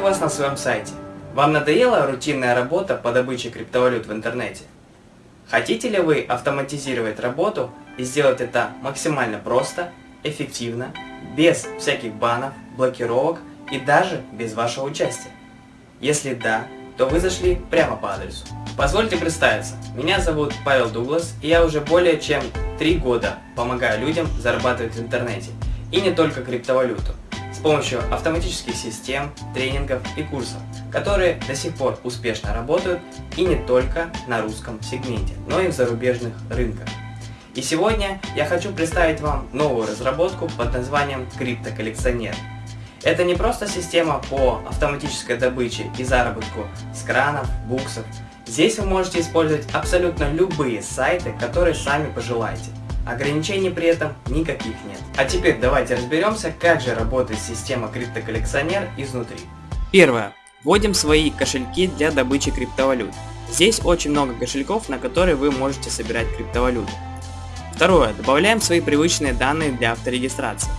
вас на своем сайте? Вам надоела рутинная работа по добыче криптовалют в интернете? Хотите ли вы автоматизировать работу и сделать это максимально просто, эффективно, без всяких банов, блокировок и даже без вашего участия? Если да, то вы зашли прямо по адресу. Позвольте представиться, меня зовут Павел Дуглас, и я уже более чем 3 года помогаю людям зарабатывать в интернете, и не только криптовалюту, помощью автоматических систем, тренингов и курсов, которые до сих пор успешно работают и не только на русском сегменте, но и в зарубежных рынках. И сегодня я хочу представить вам новую разработку под названием CryptoCollectioner. Это не просто система по автоматической добыче и заработку с кранов, буксов. Здесь вы можете использовать абсолютно любые сайты, которые сами пожелаете. Ограничений при этом никаких нет. А теперь давайте разберемся, как же работает система криптоколлекционер изнутри. Первое. Вводим свои кошельки для добычи криптовалют. Здесь очень много кошельков, на которые вы можете собирать криптовалюты. Второе. Добавляем свои привычные данные для авторегистрации.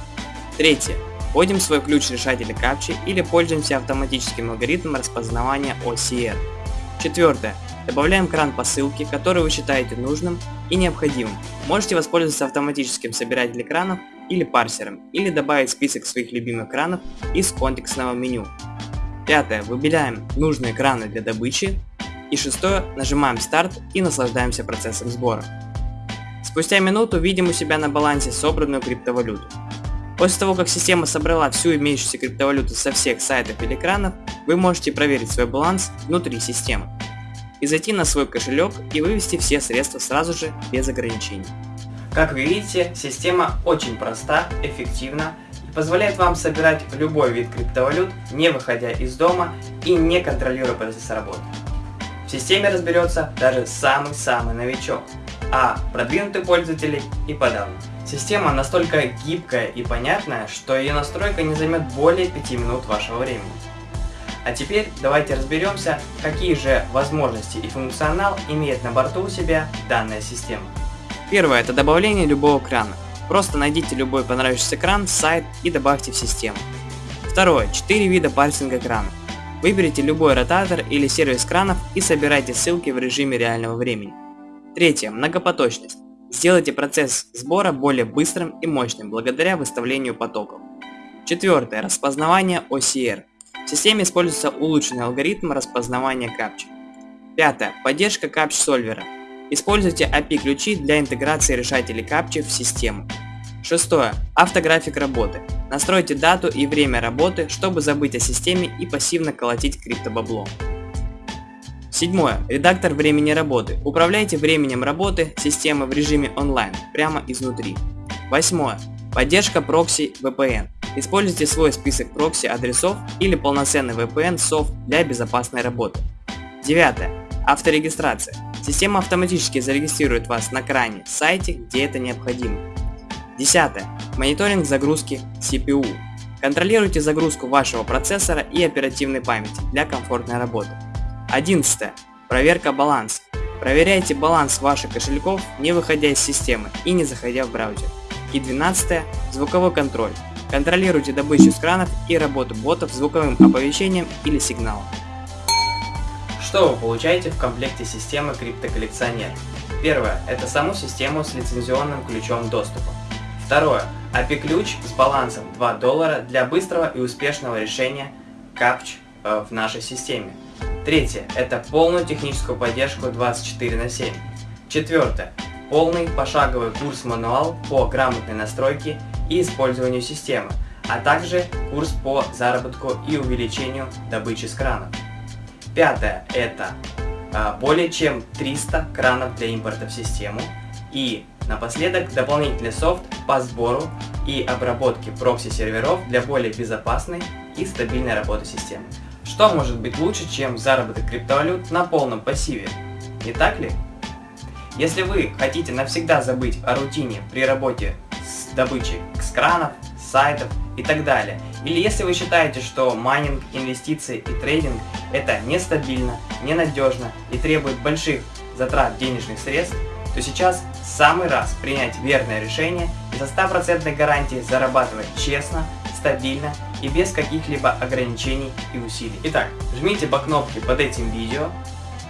Третье. Вводим свой ключ решателя капчи или пользуемся автоматическим алгоритмом распознавания OCR. Четвертое. Добавляем кран по ссылке, который вы считаете нужным и необходимым. Можете воспользоваться автоматическим собирателем экранов или парсером, или добавить список своих любимых экранов из контекстного меню. Пятое. Выбираем нужные экраны для добычи. И шестое. Нажимаем старт и наслаждаемся процессом сбора. Спустя минуту видим у себя на балансе собранную криптовалюту. После того, как система собрала всю имеющуюся криптовалюту со всех сайтов или экранов, вы можете проверить свой баланс внутри системы и зайти на свой кошелек и вывести все средства сразу же, без ограничений. Как вы видите, система очень проста, эффективна и позволяет вам собирать любой вид криптовалют, не выходя из дома и не контролируя процесс работы. В системе разберется даже самый-самый новичок, а продвинутые пользователи и подавно. Система настолько гибкая и понятная, что ее настройка не займет более 5 минут вашего времени. А теперь давайте разберемся, какие же возможности и функционал имеет на борту у себя данная система. Первое – это добавление любого крана. Просто найдите любой понравившийся кран, сайт и добавьте в систему. Второе – 4 вида парсинга крана. Выберите любой ротатор или сервис кранов и собирайте ссылки в режиме реального времени. Третье – многопоточность. Сделайте процесс сбора более быстрым и мощным благодаря выставлению потоков. Четвертое. Распознавание OCR. В системе используется улучшенный алгоритм распознавания капчи. Пятое. Поддержка капч-сольвера. Используйте API-ключи для интеграции решателей капчи в систему. Шестое. Автографик работы. Настройте дату и время работы, чтобы забыть о системе и пассивно колотить криптобабло. Седьмое. Редактор времени работы. Управляйте временем работы системы в режиме онлайн, прямо изнутри. Восьмое. Поддержка прокси VPN. Используйте свой список прокси адресов или полноценный VPN софт для безопасной работы. Девятое. Авторегистрация. Система автоматически зарегистрирует вас на кране сайте, где это необходимо. Десятое. Мониторинг загрузки CPU. Контролируйте загрузку вашего процессора и оперативной памяти для комфортной работы. 11. Проверка баланса. Проверяйте баланс ваших кошельков, не выходя из системы и не заходя в браузер. И 12. Звуковой контроль. Контролируйте добычу с кранов и работу ботов звуковым оповещением или сигналом. Что вы получаете в комплекте системы криптоколлекционер? Первое – это саму систему с лицензионным ключом доступа. Второе – API-ключ с балансом 2 доллара для быстрого и успешного решения капч э, в нашей системе. Третье – это полную техническую поддержку 24 на 7. Четвертое – полный пошаговый курс-мануал по грамотной настройке и использованию системы, а также курс по заработку и увеличению добычи с кранов. Пятое – это а, более чем 300 кранов для импорта в систему и напоследок дополнительный софт по сбору и обработке прокси-серверов для более безопасной и стабильной работы системы. Что может быть лучше, чем заработок криптовалют на полном пассиве? Не так ли? Если вы хотите навсегда забыть о рутине при работе с добычей с сайтов и так далее, или если вы считаете, что майнинг, инвестиции и трейдинг это нестабильно, ненадежно и требует больших затрат денежных средств, то сейчас самый раз принять верное решение и со стопроцентной гарантией зарабатывать честно, стабильно и без каких-либо ограничений и усилий. Итак, жмите по кнопке под этим видео,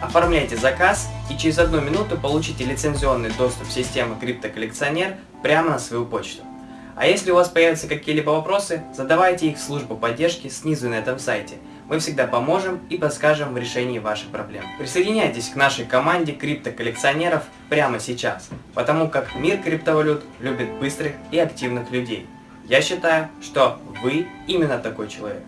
оформляйте заказ и через одну минуту получите лицензионный доступ в систему криптоколлекционер прямо на свою почту. А если у вас появятся какие-либо вопросы, задавайте их в службу поддержки снизу на этом сайте. Мы всегда поможем и подскажем в решении ваших проблем. Присоединяйтесь к нашей команде криптоколлекционеров прямо сейчас, потому как мир криптовалют любит быстрых и активных людей. Я считаю, что вы именно такой человек.